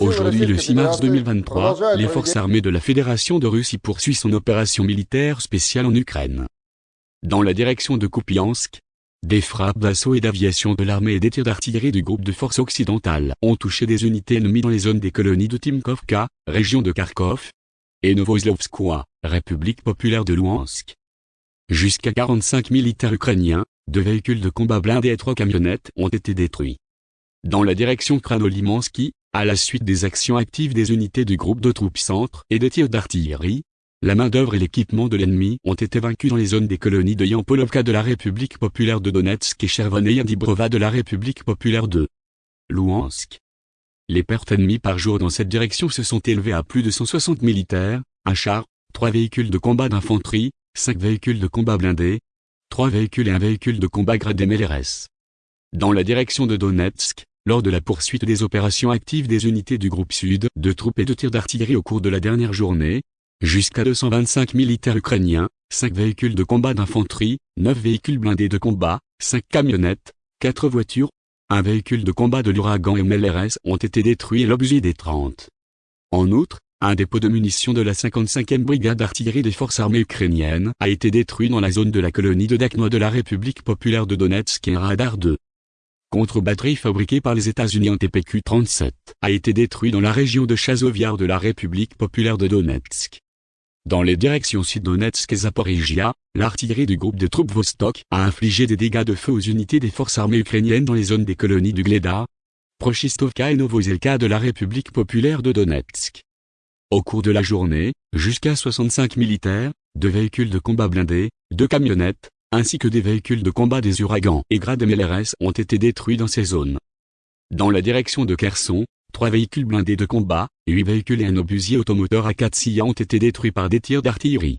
Aujourd'hui le 6 mars 2023, les forces armées de la Fédération de Russie poursuivent son opération militaire spéciale en Ukraine. Dans la direction de Kupiansk, des frappes d'assaut et d'aviation de l'armée et des tirs d'artillerie du groupe de forces occidentales ont touché des unités ennemies dans les zones des colonies de Timkovka, région de Kharkov, et Novoslovskoye, République populaire de Louhansk. Jusqu'à 45 militaires ukrainiens, deux véhicules de combat blindés et trois camionnettes ont été détruits. Dans la direction Kranolimansky, à la suite des actions actives des unités du groupe de troupes centre et des tirs d'artillerie, la main-d'œuvre et l'équipement de l'ennemi ont été vaincus dans les zones des colonies de Yampolovka de la République populaire de Donetsk et Chervonaya Dibrova de la République populaire de Louhansk. Les pertes ennemies par jour dans cette direction se sont élevées à plus de 160 militaires, un char, trois véhicules de combat d'infanterie, cinq véhicules de combat blindés, trois véhicules et un véhicule de combat gradé MLRS. Dans la direction de Donetsk, lors de la poursuite des opérations actives des unités du groupe Sud, de troupes et de tirs d'artillerie au cours de la dernière journée, jusqu'à 225 militaires ukrainiens, 5 véhicules de combat d'infanterie, 9 véhicules blindés de combat, 5 camionnettes, 4 voitures, un véhicule de combat de l'ouragan et MLRS ont été détruits et l'objet des 30. En outre, un dépôt de munitions de la 55e brigade d'artillerie des forces armées ukrainiennes a été détruit dans la zone de la colonie de Dakno de la République populaire de Donetsk et un radar 2 contre-batterie fabriquée par les États-Unis en TPQ-37, a été détruit dans la région de Chazoviar de la République populaire de Donetsk. Dans les directions Sud-Donetsk et Zaporizhia, l'artillerie du groupe de troupes Vostok a infligé des dégâts de feu aux unités des forces armées ukrainiennes dans les zones des colonies du Gleda, Prochistovka et Novozelka de la République populaire de Donetsk. Au cours de la journée, jusqu'à 65 militaires, deux véhicules de combat blindés, deux camionnettes, ainsi que des véhicules de combat des ouragans et grades MLRS ont été détruits dans ces zones. Dans la direction de Kherson, trois véhicules blindés de combat, huit véhicules et un obusier automoteur à 4 ont été détruits par des tirs d'artillerie.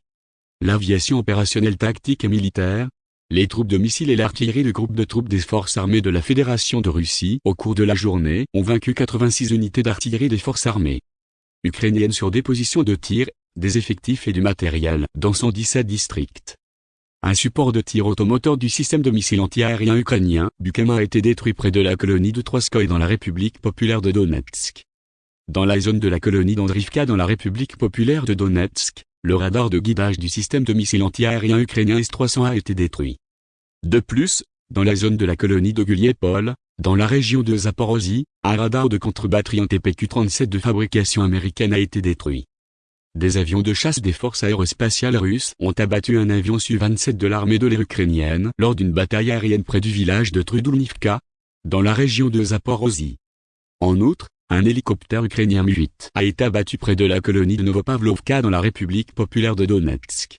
L'aviation opérationnelle tactique et militaire, les troupes de missiles et l'artillerie du groupe de troupes des forces armées de la Fédération de Russie au cours de la journée ont vaincu 86 unités d'artillerie des forces armées ukrainiennes sur des positions de tir, des effectifs et du matériel dans 117 districts. Un support de tir automoteur du système de missiles antiaériens ukrainien, Bukem a été détruit près de la colonie de Troskoï dans la République populaire de Donetsk. Dans la zone de la colonie d'Andrivka dans la République populaire de Donetsk, le radar de guidage du système de missiles antiaériens ukrainien S-300 a été détruit. De plus, dans la zone de la colonie de Guliepol, dans la région de Zaporozhye, un radar de contre-batterie en TPQ-37 de fabrication américaine a été détruit. Des avions de chasse des forces aérospatiales russes ont abattu un avion Su-27 de l'armée de l'air ukrainienne lors d'une bataille aérienne près du village de Trudulnivka, dans la région de Zaporozhye. En outre, un hélicoptère ukrainien Mi-8 a été abattu près de la colonie de Novopavlovka dans la République populaire de Donetsk.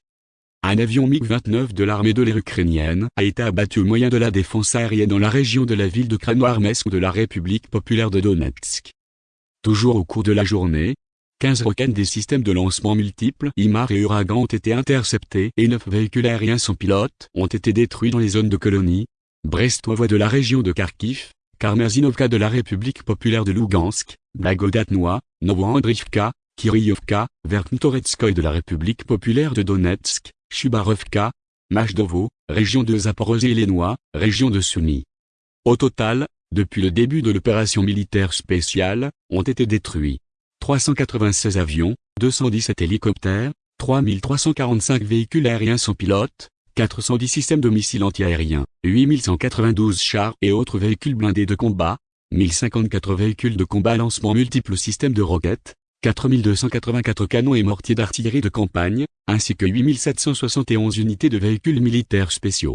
Un avion MiG-29 de l'armée de l'air ukrainienne a été abattu au moyen de la défense aérienne dans la région de la ville de Krasnoarmesk de la République populaire de Donetsk. Toujours au cours de la journée, 15 roquettes des systèmes de lancement multiples IMAR et Uragan ont été interceptés et 9 véhicules aériens sans pilote ont été détruits dans les zones de colonie, Brestovoie de la région de Kharkiv, Karmerzinovka de la République populaire de Lugansk, Blagodatnois, Novoandrivka, Kiryovka, Verkhntoretskoy de la République populaire de Donetsk, Chubarovka, Majdovo, région de Zaporozhye et région de Sumy. Au total, depuis le début de l'opération militaire spéciale, ont été détruits 396 avions, 217 hélicoptères, 3345 véhicules aériens sans pilote, 410 systèmes de missiles antiaériens, 8192 chars et autres véhicules blindés de combat, 1054 véhicules de combat lancement multiples systèmes de roquettes, 4284 canons et mortiers d'artillerie de campagne, ainsi que 8771 unités de véhicules militaires spéciaux.